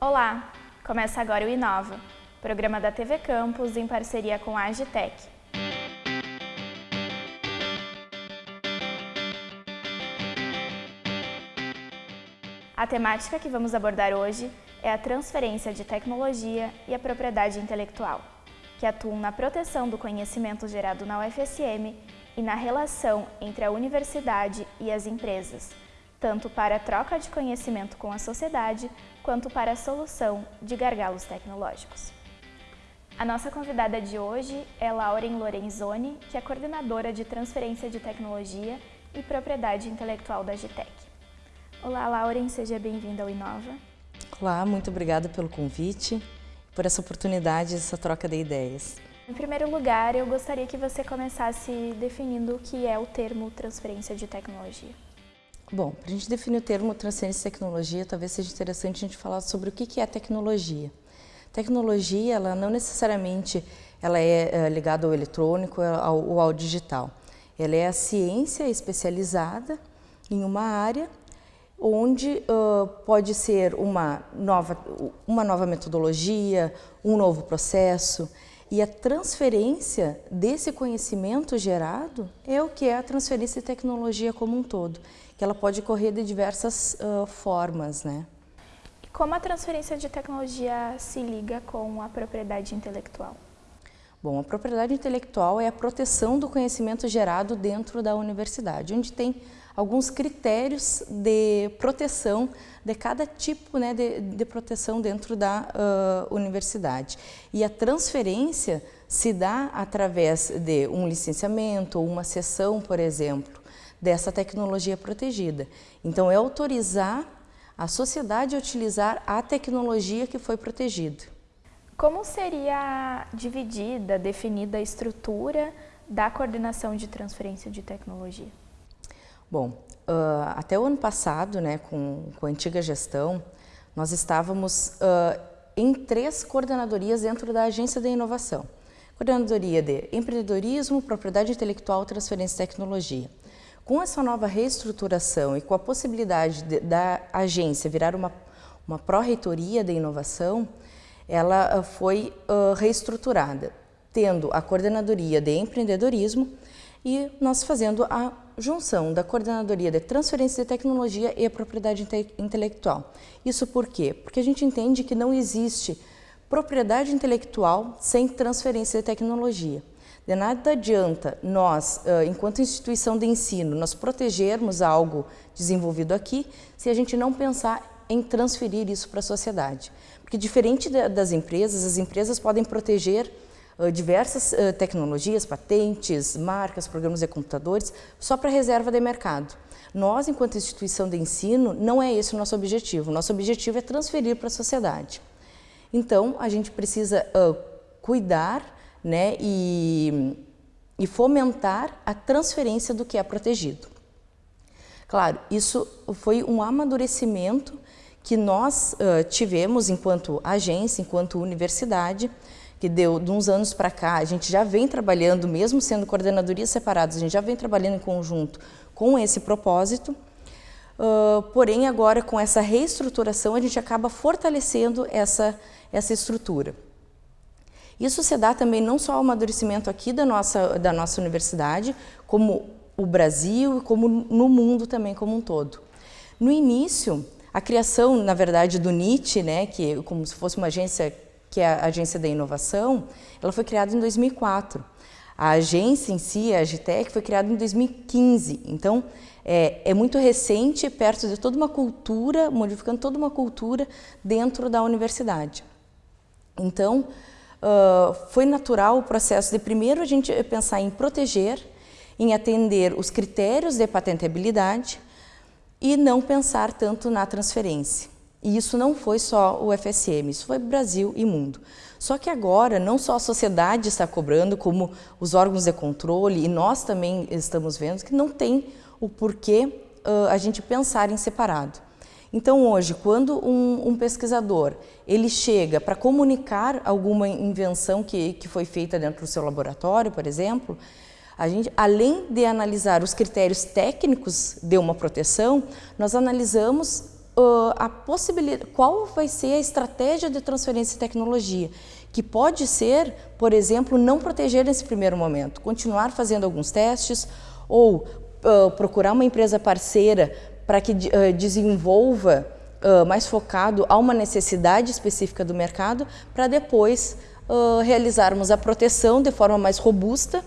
Olá! Começa agora o Inova, programa da TV Campus em parceria com a Agitec. A temática que vamos abordar hoje é a transferência de tecnologia e a propriedade intelectual, que atuam na proteção do conhecimento gerado na UFSM e na relação entre a universidade e as empresas, tanto para a troca de conhecimento com a sociedade, quanto para a solução de gargalos tecnológicos. A nossa convidada de hoje é Lauren Lorenzoni, que é coordenadora de transferência de tecnologia e propriedade intelectual da Gitec. Olá, Lauren, seja bem-vinda ao Inova. Olá, muito obrigada pelo convite, por essa oportunidade, essa troca de ideias. Em primeiro lugar, eu gostaria que você começasse definindo o que é o termo transferência de tecnologia. Bom, para a gente definir o termo transferência de tecnologia, talvez seja interessante a gente falar sobre o que é tecnologia. Tecnologia, ela não necessariamente ela é, é ligada ao eletrônico ou ao digital. Ela é a ciência especializada em uma área onde uh, pode ser uma nova, uma nova metodologia, um novo processo, e a transferência desse conhecimento gerado é o que é a transferência de tecnologia como um todo, que ela pode correr de diversas uh, formas, né? Como a transferência de tecnologia se liga com a propriedade intelectual? Bom, a propriedade intelectual é a proteção do conhecimento gerado dentro da universidade, onde tem alguns critérios de proteção de cada tipo né, de, de proteção dentro da uh, universidade. E a transferência se dá através de um licenciamento ou uma sessão, por exemplo, dessa tecnologia protegida. Então, é autorizar a sociedade a utilizar a tecnologia que foi protegida. Como seria dividida, definida a estrutura da coordenação de transferência de tecnologia? Bom, uh, até o ano passado, né, com, com a antiga gestão, nós estávamos uh, em três coordenadorias dentro da Agência de Inovação. Coordenadoria de Empreendedorismo, Propriedade Intelectual e Transferência de Tecnologia. Com essa nova reestruturação e com a possibilidade de, da agência virar uma, uma pró-reitoria de inovação, ela foi uh, reestruturada, tendo a coordenadoria de empreendedorismo e nós fazendo a junção da Coordenadoria de Transferência de Tecnologia e a Propriedade inte Intelectual. Isso por quê? Porque a gente entende que não existe propriedade intelectual sem transferência de tecnologia. De nada adianta nós, enquanto instituição de ensino, nós protegermos algo desenvolvido aqui se a gente não pensar em transferir isso para a sociedade. Porque diferente das empresas, as empresas podem proteger diversas tecnologias, patentes, marcas, programas de computadores, só para reserva de mercado. Nós, enquanto instituição de ensino, não é esse o nosso objetivo. Nosso objetivo é transferir para a sociedade. Então, a gente precisa cuidar né, e, e fomentar a transferência do que é protegido. Claro, isso foi um amadurecimento que nós uh, tivemos enquanto agência, enquanto universidade, que deu de uns anos para cá, a gente já vem trabalhando, mesmo sendo coordenadorias separadas, a gente já vem trabalhando em conjunto com esse propósito, uh, porém agora com essa reestruturação a gente acaba fortalecendo essa, essa estrutura. Isso se dá também não só ao amadurecimento aqui da nossa, da nossa universidade, como o Brasil como no mundo também como um todo. No início, a criação, na verdade, do NIT, né, que é como se fosse uma agência que é a Agência da Inovação, ela foi criada em 2004. A agência em si, a Agitec, foi criada em 2015. Então, é, é, muito recente, perto de toda uma cultura, modificando toda uma cultura dentro da universidade. Então, uh, foi natural o processo de primeiro a gente pensar em proteger, em atender os critérios de patenteabilidade e não pensar tanto na transferência. E isso não foi só o FSM, isso foi Brasil e mundo. Só que agora, não só a sociedade está cobrando, como os órgãos de controle, e nós também estamos vendo que não tem o porquê uh, a gente pensar em separado. Então hoje, quando um, um pesquisador ele chega para comunicar alguma invenção que, que foi feita dentro do seu laboratório, por exemplo, a gente, além de analisar os critérios técnicos de uma proteção, nós analisamos uh, a possibilidade, qual vai ser a estratégia de transferência de tecnologia, que pode ser, por exemplo, não proteger nesse primeiro momento, continuar fazendo alguns testes ou uh, procurar uma empresa parceira para que uh, desenvolva mais focado a uma necessidade específica do mercado, para depois realizarmos a proteção de forma mais robusta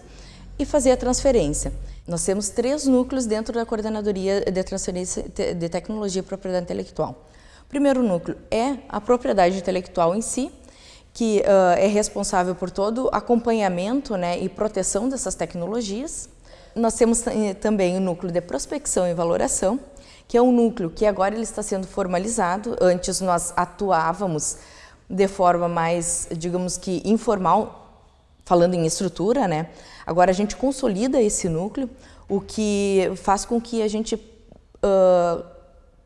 e fazer a transferência. Nós temos três núcleos dentro da Coordenadoria de Transferência de Tecnologia e Propriedade Intelectual. O primeiro núcleo é a propriedade intelectual em si, que uh, é responsável por todo acompanhamento né, e proteção dessas tecnologias. Nós temos também o núcleo de prospecção e valoração, que é um núcleo que agora ele está sendo formalizado. Antes nós atuávamos de forma mais, digamos que informal, falando em estrutura, né? Agora a gente consolida esse núcleo, o que faz com que a gente uh,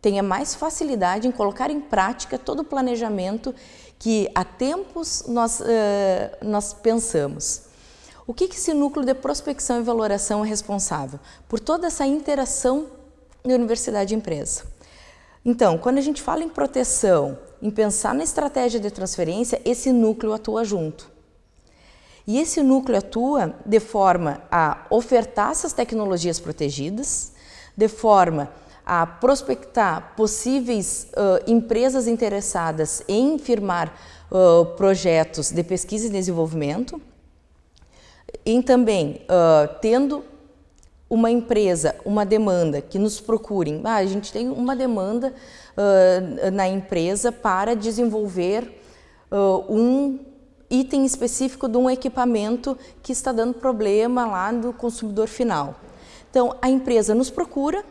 tenha mais facilidade em colocar em prática todo o planejamento que há tempos nós, uh, nós pensamos. O que, que esse núcleo de prospecção e valoração é responsável? Por toda essa interação de universidade e empresa. Então, quando a gente fala em proteção, em pensar na estratégia de transferência, esse núcleo atua junto. E esse núcleo atua de forma a ofertar essas tecnologias protegidas, de forma a prospectar possíveis uh, empresas interessadas em firmar uh, projetos de pesquisa e desenvolvimento, e também uh, tendo uma empresa, uma demanda que nos procurem, ah, a gente tem uma demanda na empresa para desenvolver um item específico de um equipamento que está dando problema lá do consumidor final. Então, a empresa nos procura,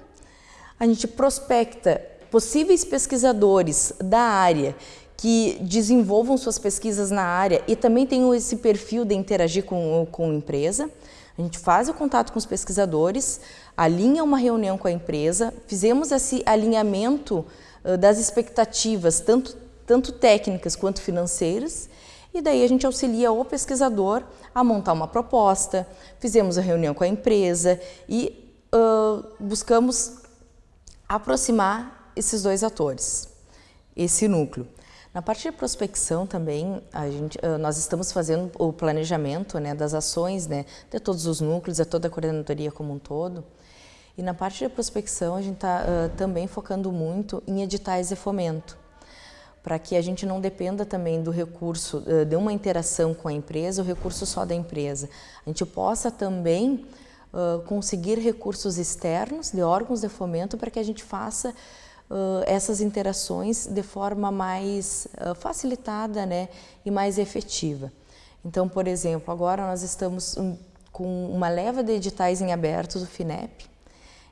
a gente prospecta possíveis pesquisadores da área que desenvolvam suas pesquisas na área e também tenham esse perfil de interagir com, com a empresa. A gente faz o contato com os pesquisadores, alinha uma reunião com a empresa, fizemos esse alinhamento das expectativas, tanto, tanto técnicas quanto financeiras, e daí a gente auxilia o pesquisador a montar uma proposta, fizemos a reunião com a empresa e uh, buscamos aproximar esses dois atores, esse núcleo. Na parte de prospecção também, a gente, uh, nós estamos fazendo o planejamento né, das ações né, de todos os núcleos, de toda a coordenadoria como um todo. E na parte de prospecção, a gente está uh, também focando muito em editais de fomento para que a gente não dependa também do recurso, eh, de uma interação com a empresa, o recurso só da empresa. A gente possa também uh, conseguir recursos externos de órgãos de fomento para que a gente faça uh, essas interações de forma mais uh, facilitada né, e mais efetiva. Então, por exemplo, agora nós estamos um, com uma leva de editais em aberto do FINEP,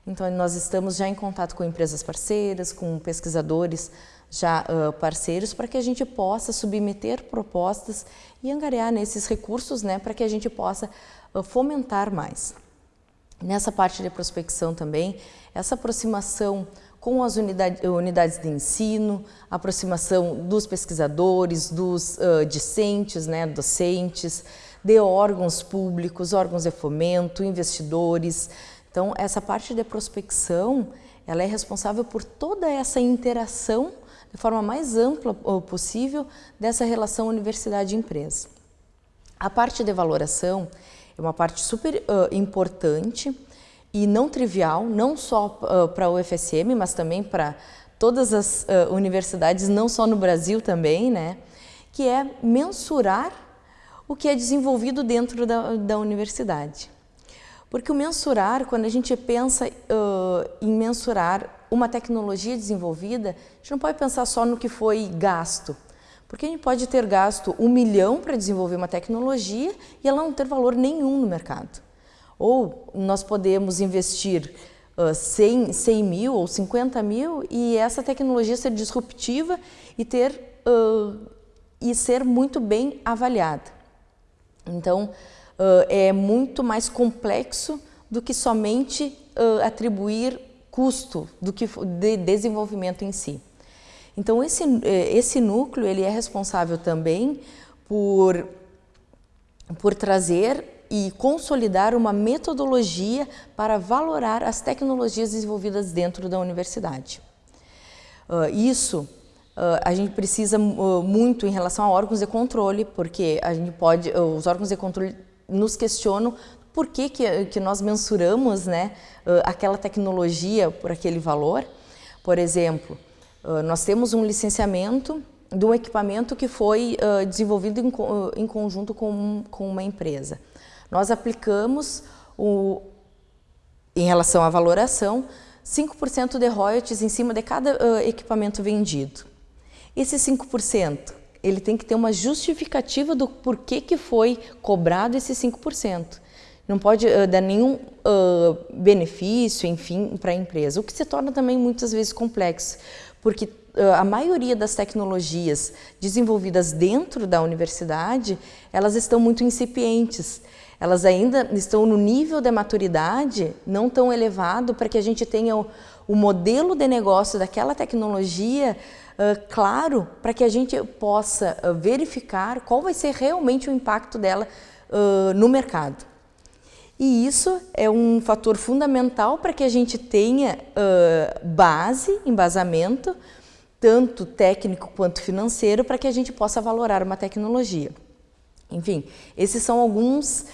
então nós estamos já em contato com empresas parceiras, com pesquisadores já uh, parceiros para que a gente possa submeter propostas e angariar nesses recursos né, para que a gente possa uh, fomentar mais. Nessa parte de prospecção também, essa aproximação com as unidade, unidades de ensino, aproximação dos pesquisadores, dos uh, discentes, né, docentes, de órgãos públicos, órgãos de fomento, investidores. Então, essa parte de prospecção, ela é responsável por toda essa interação de forma mais ampla possível dessa relação universidade-empresa. A parte de valoração é uma parte super uh, importante e não trivial, não só uh, para o UFSM, mas também para todas as uh, universidades, não só no Brasil também, né? que é mensurar o que é desenvolvido dentro da, da universidade. Porque o mensurar, quando a gente pensa em mensurar uma tecnologia desenvolvida, a gente não pode pensar só no que foi gasto, porque a gente pode ter gasto um milhão para desenvolver uma tecnologia e ela não ter valor nenhum no mercado. Ou nós podemos investir uh, 100, 100 mil ou 50 mil e essa tecnologia ser disruptiva e, ter, uh, e ser muito bem avaliada. Então, uh, é muito mais complexo do que somente atribuir custo do que de desenvolvimento em si. Então esse, esse núcleo ele é responsável também por, por trazer e consolidar uma metodologia para valorar as tecnologias desenvolvidas dentro da universidade. Uh, isso Uh, a gente precisa uh, muito em relação a órgãos de controle, porque a gente pode, os órgãos de controle nos questionam por que, que, que nós mensuramos né, aquela tecnologia por aquele valor. Por exemplo, nós temos um licenciamento de um equipamento que foi desenvolvido em conjunto com, com uma empresa. Nós aplicamos, o, em relação à valoração, 5% de royalties em cima de cada equipamento vendido. Esse 5%, ele tem que ter uma justificativa do porquê que foi cobrado esse 5%. Não pode uh, dar nenhum uh, benefício, enfim, para a empresa, o que se torna também muitas vezes complexo, porque uh, a maioria das tecnologias desenvolvidas dentro da universidade, elas estão muito incipientes, elas ainda estão no nível de maturidade não tão elevado para que a gente tenha o, o modelo de negócio daquela tecnologia claro para que a gente possa uh, verificar qual vai ser realmente o impacto dela uh, no mercado. E isso é um fator fundamental para que a gente tenha base, embasamento, tanto técnico quanto financeiro, para que a gente possa valorar uma tecnologia. Enfim, esses são alguns,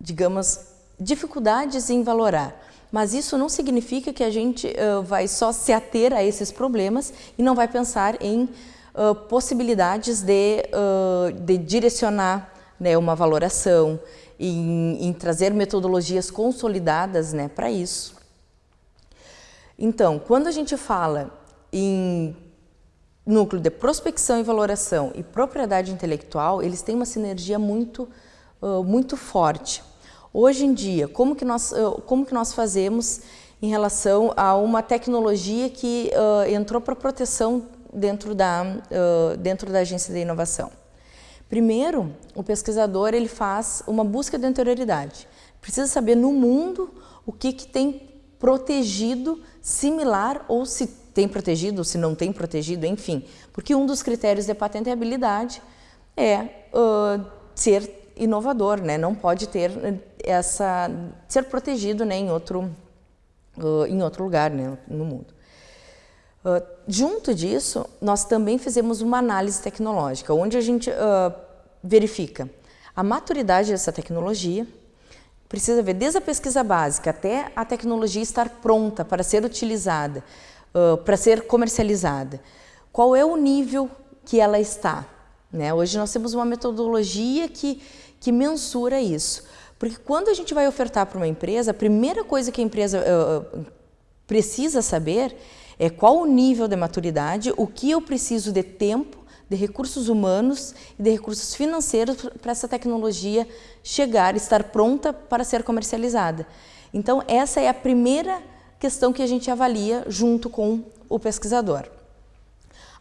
digamos, dificuldades em valorar. Mas isso não significa que a gente uh, vai só se ater a esses problemas e não vai pensar em uh, possibilidades de, uh, de direcionar né, uma valoração, em, em, trazer metodologias consolidadas né, para isso. Então, quando a gente fala em núcleo de prospecção e valoração e propriedade intelectual, eles têm uma sinergia muito, muito forte. Hoje em dia, como que nós, como que nós fazemos em relação a uma tecnologia que uh, entrou para proteção dentro da, uh, dentro da agência de inovação? Primeiro, o pesquisador ele faz uma busca de anterioridade. Precisa saber no mundo o que, que tem protegido similar ou se tem protegido ou se não tem protegido, enfim. Porque um dos critérios de patenteabilidade é uh, ser inovador, né? não pode ter essa ser protegido né, em, outro, uh, em outro lugar né, no mundo. Uh, junto disso, nós também fizemos uma análise tecnológica, onde a gente uh, verifica a maturidade dessa tecnologia, precisa ver desde a pesquisa básica até a tecnologia estar pronta para ser utilizada, para ser comercializada. Qual é o nível que ela está? Né? Hoje nós temos uma metodologia que que mensura isso. Porque quando a gente vai ofertar para uma empresa, a primeira coisa que a empresa uh, precisa saber é qual o nível de maturidade, o que eu preciso de tempo, de recursos humanos e de recursos financeiros para essa tecnologia chegar, estar pronta para ser comercializada. Então, essa é a primeira questão que a gente avalia junto com o pesquisador.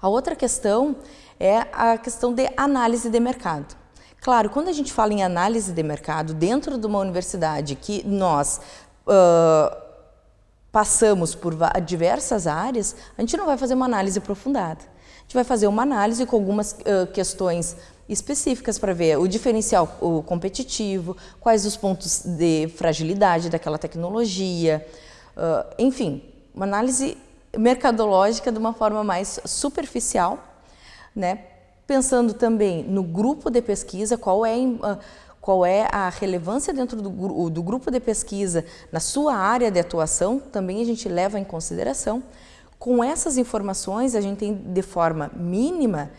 A outra questão é a questão de análise de mercado. Claro, quando a gente fala em análise de mercado dentro de uma universidade que nós uh, passamos por diversas áreas, a gente não vai fazer uma análise aprofundada. A gente vai fazer uma análise com algumas uh, questões específicas para ver o diferencial o competitivo, quais os pontos de fragilidade daquela tecnologia, uh, enfim, uma análise mercadológica de uma forma mais superficial, né, Pensando também no grupo de pesquisa, qual é, ah, qual é a relevância dentro do, do grupo de pesquisa na sua área de atuação, também a gente leva em consideração. Com essas informações, a gente tem de forma mínima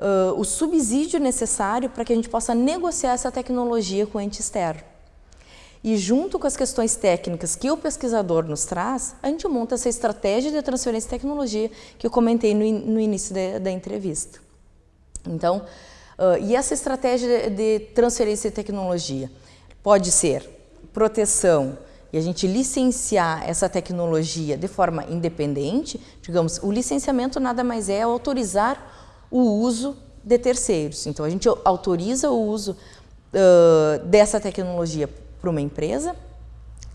uh, o subsídio necessário para que a gente possa negociar essa tecnologia com o ente externo. E junto com as questões técnicas que o pesquisador nos traz, a gente monta essa estratégia de transferência de tecnologia que eu comentei no, no início de, da entrevista. Então, uh, e essa estratégia de, transferência de tecnologia? Pode ser proteção e a gente licenciar essa tecnologia de forma independente, digamos, o licenciamento nada mais é autorizar o uso de terceiros. Então, a gente autoriza o uso uh, dessa tecnologia para uma empresa,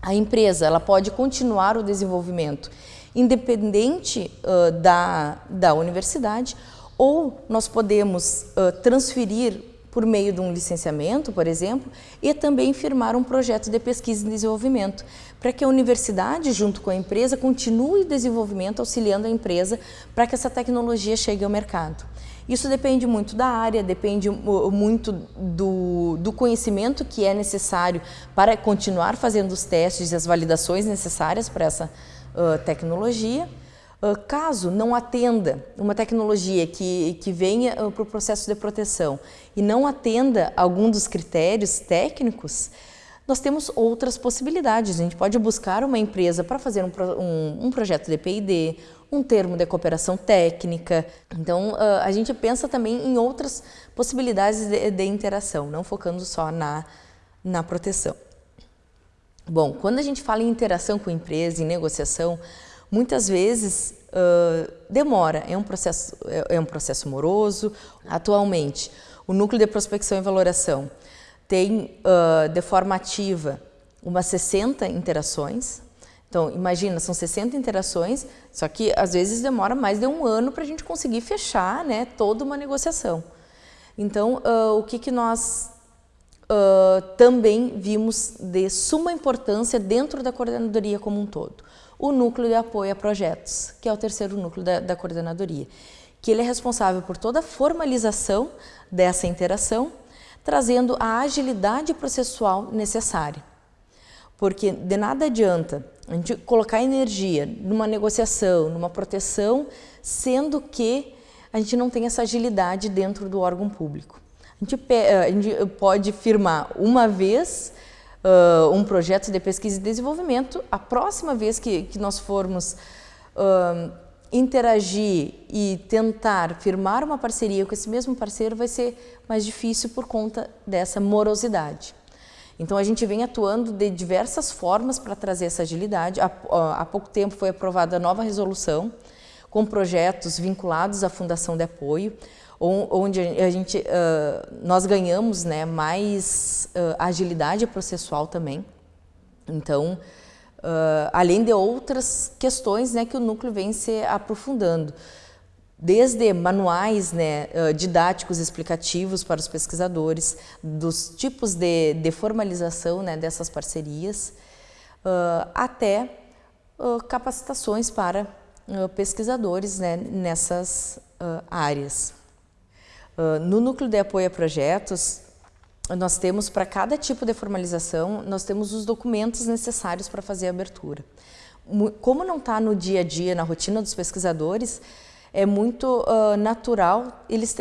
a empresa ela pode continuar o desenvolvimento independente uh, da, da universidade ou nós podemos uh, transferir por meio de um licenciamento, por exemplo, e também firmar um projeto de pesquisa e desenvolvimento, para que a universidade, junto com a empresa, continue o desenvolvimento, auxiliando a empresa para que essa tecnologia chegue ao mercado. Isso depende muito da área, depende muito do, do, conhecimento que é necessário para continuar fazendo os testes e as validações necessárias para essa uh, tecnologia. Uh, caso não atenda uma tecnologia que, que venha uh, para o processo de proteção e não atenda algum dos critérios técnicos, nós temos outras possibilidades. A gente pode buscar uma empresa para fazer um, um, um projeto de PID, um termo de cooperação técnica. Então, uh, a gente pensa também em outras possibilidades de, de, interação, não focando só na, na proteção. Bom, quando a gente fala em interação com empresa, em negociação, muitas vezes uh, demora, é um, processo, é, é um processo moroso. Atualmente, o Núcleo de Prospecção e Valoração tem uh, de forma ativa umas 60 interações, então, imagina, são 60 interações, só que às vezes demora mais de um ano para a gente conseguir fechar né, toda uma negociação. Então, uh, o que, que nós uh, também vimos de suma importância dentro da coordenadoria como um todo? O núcleo de apoio a projetos, que é o terceiro núcleo da, da coordenadoria, que ele é responsável por toda a formalização dessa interação, trazendo a agilidade processual necessária. Porque de nada adianta a gente colocar energia numa negociação, numa proteção, sendo que a gente não tem essa agilidade dentro do órgão público. A gente, eh, a gente pode firmar uma vez uh, um projeto de pesquisa e desenvolvimento, a próxima vez que, que nós formos uh, interagir e tentar firmar uma parceria com esse mesmo parceiro vai ser mais difícil por conta dessa morosidade. Então a gente vem atuando de diversas formas para trazer essa agilidade. Há, há, pouco tempo foi aprovada a nova resolução com projetos vinculados à Fundação de Apoio, onde a gente, nós ganhamos né, mais agilidade processual também. Então, além de outras questões né, que o núcleo vem se aprofundando desde manuais né, didáticos explicativos para os pesquisadores, dos tipos de, de formalização né, dessas parcerias, uh, até uh, capacitações para uh, pesquisadores né, nessas áreas. No núcleo de apoio a projetos, nós temos para cada tipo de formalização, nós temos os documentos necessários para fazer a abertura. Como não está no dia a dia, na rotina dos pesquisadores, é muito uh, natural eles uh,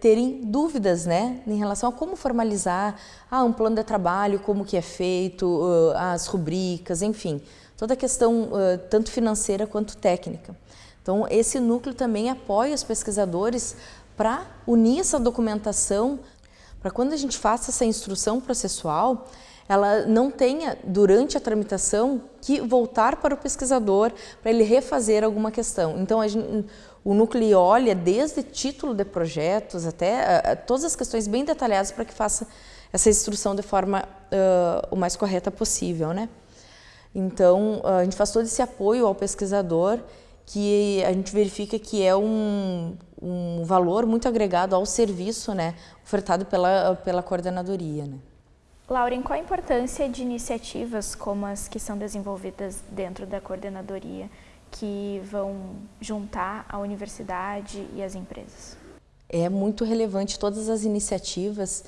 terem dúvidas né, em relação a como formalizar ah, um plano de trabalho, como que é feito, uh, as rubricas, enfim, toda a questão tanto financeira quanto técnica. Então, esse núcleo também apoia os pesquisadores para unir essa documentação, para quando a gente faça essa instrução processual, ela não tenha, durante a tramitação, que voltar para o pesquisador para ele refazer alguma questão. Então, gente, o núcleo olha desde título de projetos até todas as questões bem detalhadas para que faça essa instrução de forma uh, o mais correta possível, né? Então, a gente faz todo esse apoio ao pesquisador que a gente verifica que é um, um valor muito agregado ao serviço né, ofertado pela, pela coordenadoria. Né? Lauren, qual a importância de iniciativas como as que são desenvolvidas dentro da coordenadoria que vão juntar a universidade e as empresas? É muito relevante todas as iniciativas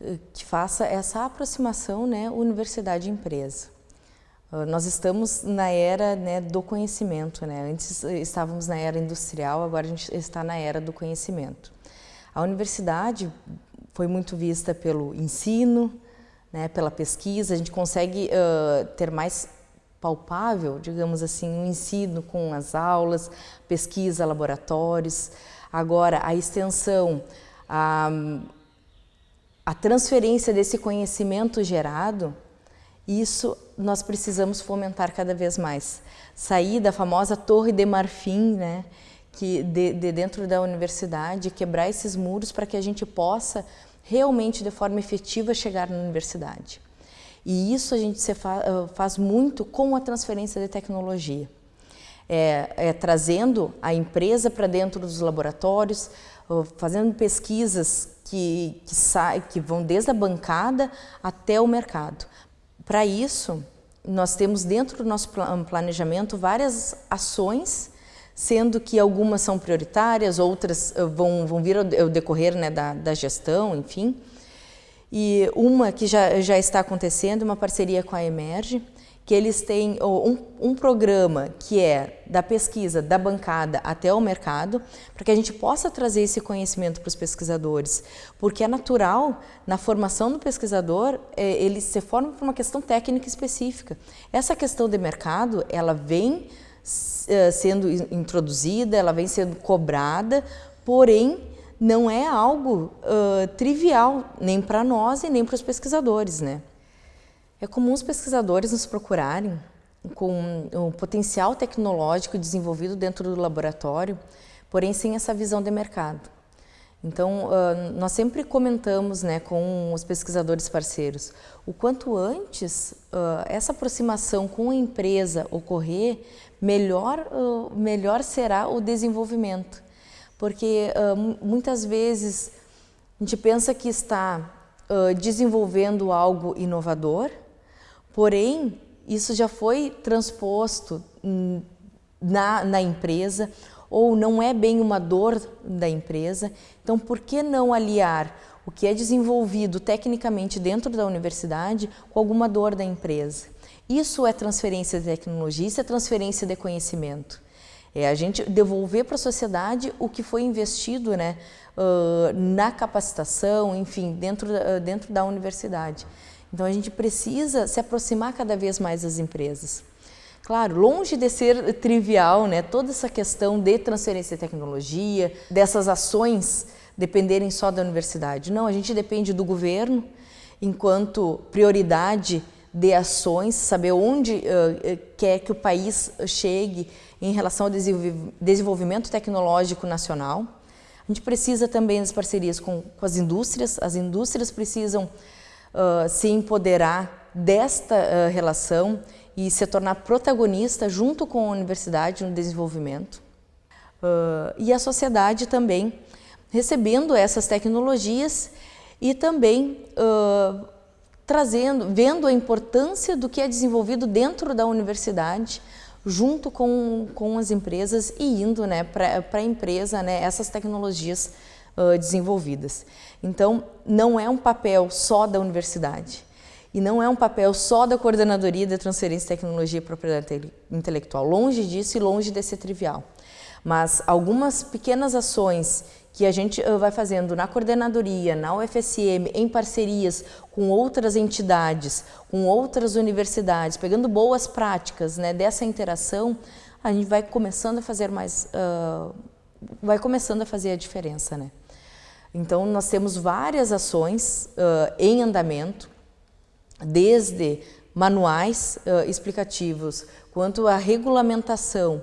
eh, que faça essa aproximação né, universidade-empresa. Ah, nós estamos na era né, do conhecimento, né? antes eh, estávamos na era industrial, agora a gente está na era do conhecimento. A universidade foi muito vista pelo ensino, né, pela pesquisa, a gente consegue uh, ter mais palpável, digamos assim, o um ensino com as aulas, pesquisa, laboratórios. Agora, a extensão, a, a transferência desse conhecimento gerado, isso nós precisamos fomentar cada vez mais. Sair da famosa torre de marfim, né, que de, de dentro da universidade, quebrar esses muros para que a gente possa realmente de forma efetiva chegar na universidade. E isso a gente faz muito com a transferência de tecnologia. É, é, trazendo a empresa para dentro dos laboratórios, fazendo pesquisas que, que, que vão desde a bancada até o mercado. Para isso, nós temos dentro do nosso planejamento várias ações, sendo que algumas são prioritárias, outras eh, vão, vão vir ao decorrer né, da, da gestão, enfim. E uma que já, já está acontecendo, uma parceria com a Emerge, que eles têm um, um, programa que é da pesquisa da bancada até o mercado, para que a gente possa trazer esse conhecimento para os pesquisadores, porque é natural, na formação do pesquisador, é, ele se forma por uma questão técnica específica. Essa questão de mercado, ela vem é, sendo introduzida, ela vem sendo cobrada, porém não é algo uh, trivial, nem para nós e nem para os pesquisadores, né? É comum os pesquisadores nos procurarem com o potencial tecnológico desenvolvido dentro do laboratório, porém sem essa visão de mercado. Então, nós sempre comentamos né, com os pesquisadores parceiros, o quanto antes essa aproximação com a empresa ocorrer, melhor, melhor será o desenvolvimento. Porque muitas vezes a gente pensa que está desenvolvendo algo inovador, Porém, isso já foi transposto na, na empresa ou não é bem uma dor da empresa. Então, por que não aliar o que é desenvolvido tecnicamente dentro da universidade com alguma dor da empresa? Isso é transferência de tecnologia, isso é transferência de conhecimento. É a gente devolver para a sociedade o que foi investido né, uh, na capacitação, enfim, dentro, uh, dentro da universidade. Então a gente precisa se aproximar cada vez mais das empresas. Claro, longe de ser trivial, né, toda essa questão de transferência de tecnologia, dessas ações dependerem só da universidade. Não, a gente depende do governo enquanto prioridade de ações, saber onde uh, quer que o país chegue em relação ao desenvolvimento tecnológico nacional. A gente precisa também das parcerias com, com as indústrias, as indústrias precisam se empoderar desta uh, relação e se tornar protagonista junto com a universidade no desenvolvimento. Uh, e a sociedade também recebendo essas tecnologias e também trazendo, vendo a importância do que é desenvolvido dentro da universidade, junto com, com as empresas e indo né, para a empresa né, essas tecnologias uh, desenvolvidas. Então, não é um papel só da universidade e não é um papel só da Coordenadoria de Transferência de Tecnologia e Propriedade Intelectual, longe disso e longe de ser trivial. Mas algumas pequenas ações que a gente vai fazendo na coordenadoria, na UFSM, em parcerias com outras entidades, com outras universidades, pegando boas práticas né, dessa interação, a gente vai começando a fazer mais, uh, vai começando a fazer a diferença, né? Então, nós temos várias ações uh, em andamento, desde manuais uh, explicativos, quanto a regulamentação,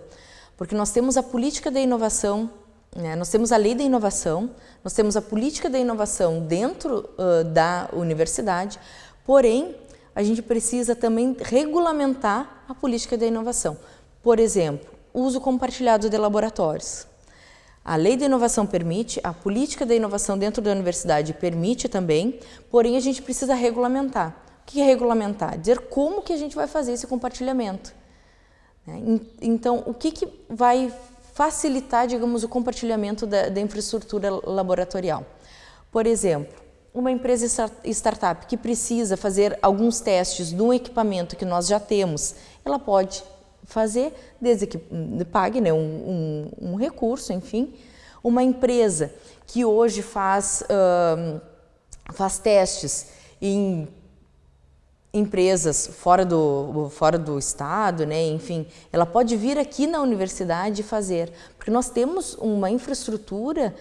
porque nós temos a política da inovação, né? nós temos a lei da inovação, nós temos a política da inovação dentro uh, da universidade, porém, a gente precisa também regulamentar a política da inovação. Por exemplo, uso compartilhado de laboratórios. A lei da inovação permite, a política da inovação dentro da universidade permite também, porém a gente precisa regulamentar. O que é regulamentar? Dizer como que a gente vai fazer esse compartilhamento. Né? Então, o que, que vai facilitar, digamos, o compartilhamento da, da infraestrutura laboratorial? Por exemplo, uma empresa startup que precisa fazer alguns testes de um equipamento que nós já temos, ela pode fazer, desde que pague né, um, um, um recurso, enfim. Uma empresa que hoje faz, uh, faz testes em empresas fora do, fora do estado, né? enfim, ela pode vir aqui na universidade fazer, porque nós temos uma infraestrutura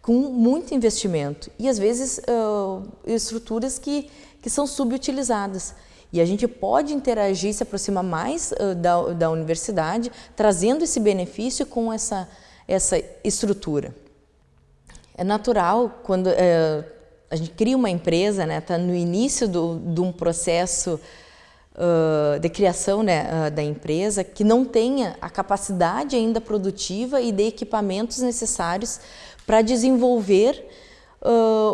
com muito investimento e às vezes uh, estruturas que, que são subutilizadas. E a gente pode interagir, se aproximar mais uh, da, da universidade, trazendo esse benefício com essa, essa estrutura. É natural, quando uh, a gente cria uma empresa, né, tá no início do, de um processo uh, de criação né, da empresa, que não tenha a capacidade ainda produtiva e de equipamentos necessários para desenvolver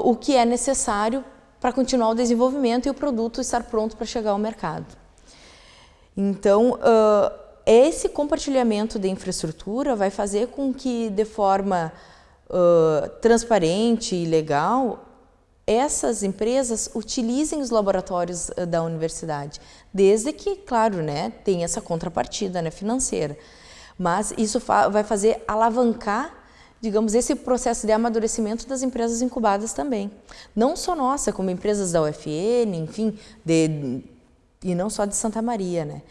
o que é necessário para continuar o desenvolvimento e o produto estar pronto para chegar ao mercado. Então, uh, esse compartilhamento de infraestrutura vai fazer com que, de forma uh, transparente e legal, essas empresas utilizem os laboratórios da universidade, desde que, claro, né, tem essa contrapartida né, financeira. Mas isso fa vai fazer alavancar digamos, esse processo de amadurecimento das empresas incubadas também. Não só nossa, como empresas da UFN, enfim, de, e não só de Santa Maria, né?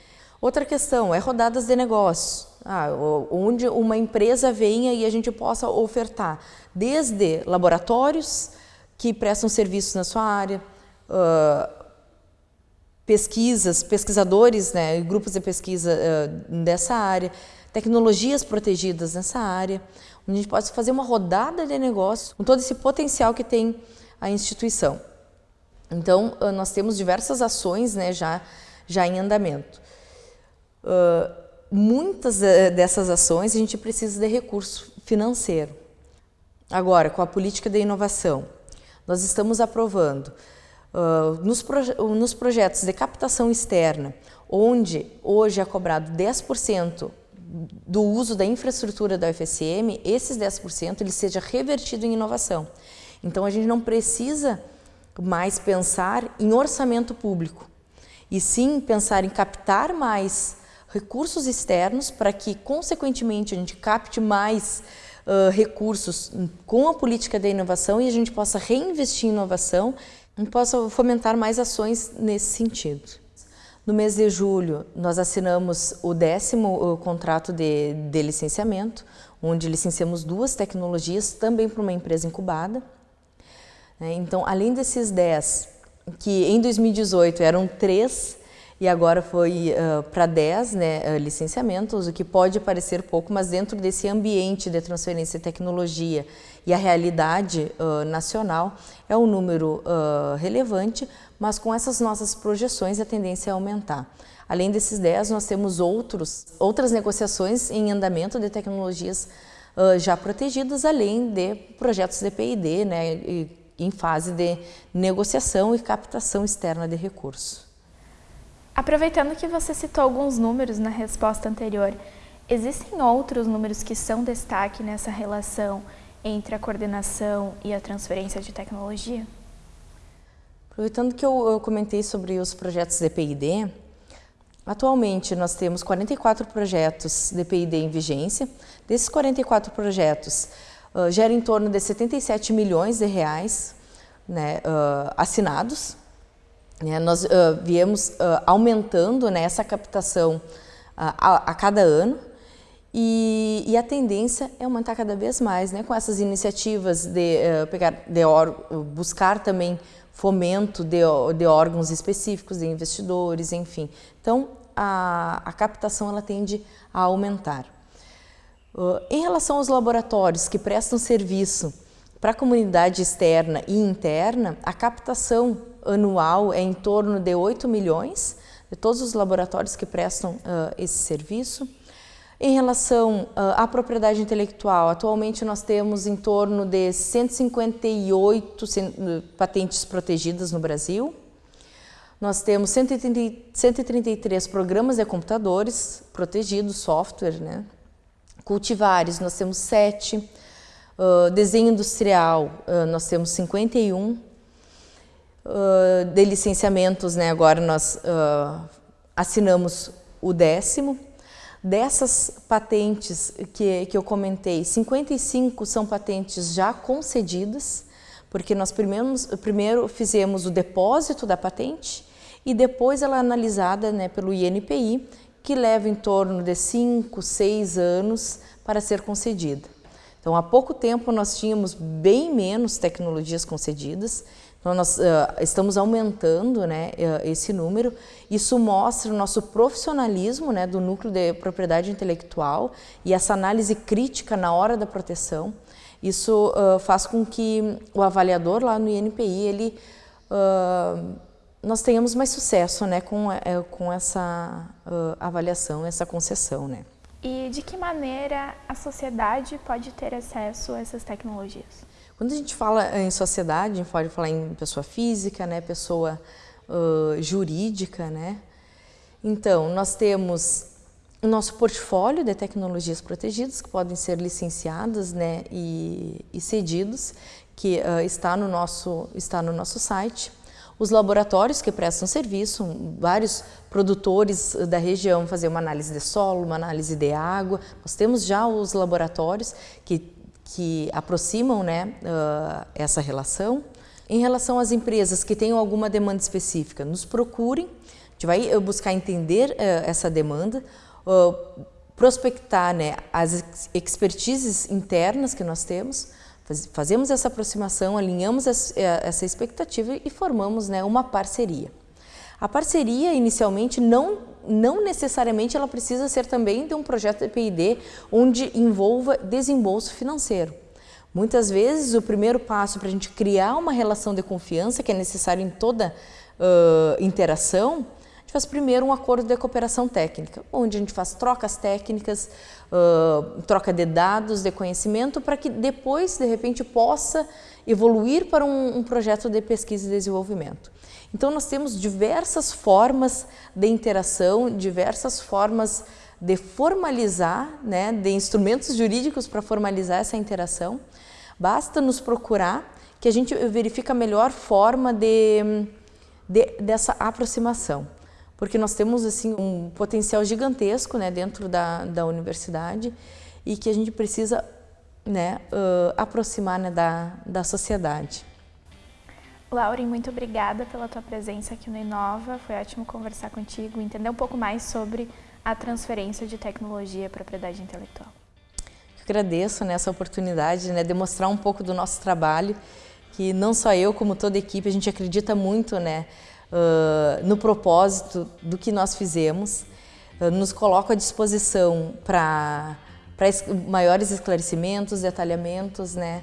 Outra questão é rodadas de negócios, ah, onde uma empresa venha e a gente possa ofertar desde laboratórios que prestam serviços na sua área, uh, pesquisas, pesquisadores, né, grupos de pesquisa uh, dessa área, tecnologias protegidas nessa área, a gente pode fazer uma rodada de negócio com todo esse potencial que tem a instituição. Então, ah, nós temos diversas ações né, já, já em andamento. Uh, muitas ah, dessas ações a gente precisa de recurso financeiro. Agora, com a política de inovação, nós estamos aprovando uh, nos, proje nos projetos de captação externa, onde hoje é cobrado 10% do uso da infraestrutura da UFSM, esses 10% ele seja revertido em inovação. Então a gente não precisa mais pensar em orçamento público, e sim pensar em captar mais recursos externos para que, consequentemente, a gente capte mais uh, recursos com a política da inovação e a gente possa reinvestir em inovação e possa fomentar mais ações nesse sentido. No mês de julho, nós assinamos o décimo contrato de, de licenciamento, onde licenciamos duas tecnologias, também para uma empresa incubada. Né? Então, além desses 10, que em 2018 eram três, e agora foi uh, para 10 né, uh, licenciamentos, o que pode parecer pouco, mas dentro desse ambiente de transferência de tecnologia e a realidade uh, nacional é um número relevante, mas com essas nossas projeções a tendência é aumentar. Além desses 10, nós temos outros, outras negociações em andamento de tecnologias já protegidas, além de projetos de P&D, né, em fase de negociação e captação externa de recursos. Aproveitando que você citou alguns números na resposta anterior, existem outros números que são destaque nessa relação entre a coordenação e a transferência de tecnologia? Aproveitando que eu, eu comentei sobre os projetos de PID, atualmente nós temos 44 projetos de PID em vigência. Desses 44 projetos, uh, gera em torno de 77 milhões de reais né, uh, assinados, né, nós uh, viemos aumentando né, essa captação a, a, cada ano e, e, a tendência é aumentar cada vez mais, né, com essas iniciativas de, pegar, de buscar também fomento de, de, órgãos específicos, de investidores, enfim. Então, a, a captação ela tende a aumentar. em relação aos laboratórios que prestam serviço para a comunidade externa e interna, a captação anual é em torno de 8 milhões de todos os laboratórios que prestam uh, esse serviço. Em relação uh, à propriedade intelectual, atualmente nós temos em torno de 158 patentes protegidas no Brasil. Nós temos 130, 133 programas de computadores protegidos, software, né? Cultivares, nós temos 7. Uh, desenho industrial, uh, nós temos 51 uh, de licenciamentos, né, agora nós assinamos o décimo. Dessas patentes que, que eu comentei, 55 são patentes já concedidas, porque nós primeiro, primeiro fizemos o depósito da patente e depois ela é analisada né, pelo INPI, que leva em torno de 5, 6 anos para ser concedida. Então, há pouco tempo nós tínhamos bem menos tecnologias concedidas então, nós uh, estamos aumentando né, uh, esse número. Isso mostra o nosso profissionalismo né, do núcleo de propriedade intelectual e essa análise crítica na hora da proteção. Isso uh, faz com que o avaliador lá no INPI, ele, nós tenhamos mais sucesso né, com, com essa avaliação, essa concessão. Né. E de que maneira a sociedade pode ter acesso a essas tecnologias? Quando a gente fala em sociedade, a gente pode falar em pessoa física, né, pessoa uh, jurídica, né? Então, nós temos o nosso portfólio de tecnologias protegidas que podem ser licenciadas né, e, e cedidos, que uh, está, no nosso, está no nosso site. Os laboratórios que prestam serviço, vários produtores da região fazer uma análise de solo, uma análise de água. Nós temos já os laboratórios que, que aproximam né, uh, essa relação. Em relação às empresas que tenham alguma demanda específica, nos procurem, a gente vai buscar entender uh, essa demanda, uh, prospectar né, as expertises internas que nós temos, fazemos essa aproximação, alinhamos eh, essa expectativa e formamos né, uma parceria. A parceria, inicialmente, não, não necessariamente ela precisa ser também de um projeto de P&D onde envolva desembolso financeiro. Muitas vezes, o primeiro passo para a gente criar uma relação de confiança, que é necessário em toda uh, interação, gente faz primeiro um acordo de cooperação técnica, onde a gente faz trocas técnicas, uh, troca de dados, de conhecimento, para que depois, de repente, possa evoluir para um, um projeto de pesquisa e desenvolvimento. Então, nós temos diversas formas de interação, diversas formas de formalizar, né, de instrumentos jurídicos para formalizar essa interação. Basta nos procurar que a gente verifica a melhor forma de, de dessa aproximação porque nós temos assim um potencial gigantesco né, dentro da, da universidade e que a gente precisa né, uh, aproximar né, da, da sociedade. Lauren, muito obrigada pela tua presença aqui no Inova. Foi ótimo conversar contigo, entender um pouco mais sobre a transferência de tecnologia e propriedade intelectual. Eu agradeço nessa né, oportunidade né, de mostrar um pouco do nosso trabalho, que não só eu, como toda a equipe, a gente acredita muito né, uh, no propósito do que nós fizemos, nos coloca à disposição para maiores esclarecimentos, detalhamentos, né?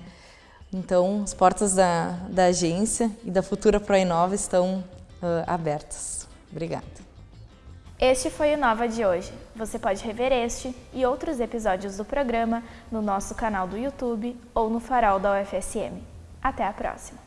Então, as portas da, da agência e da futura ProInova estão uh, abertas. Obrigada. Este foi o Nova de hoje. Você pode rever este e outros episódios do programa no nosso canal do YouTube ou no farol da UFSM. Até a próxima!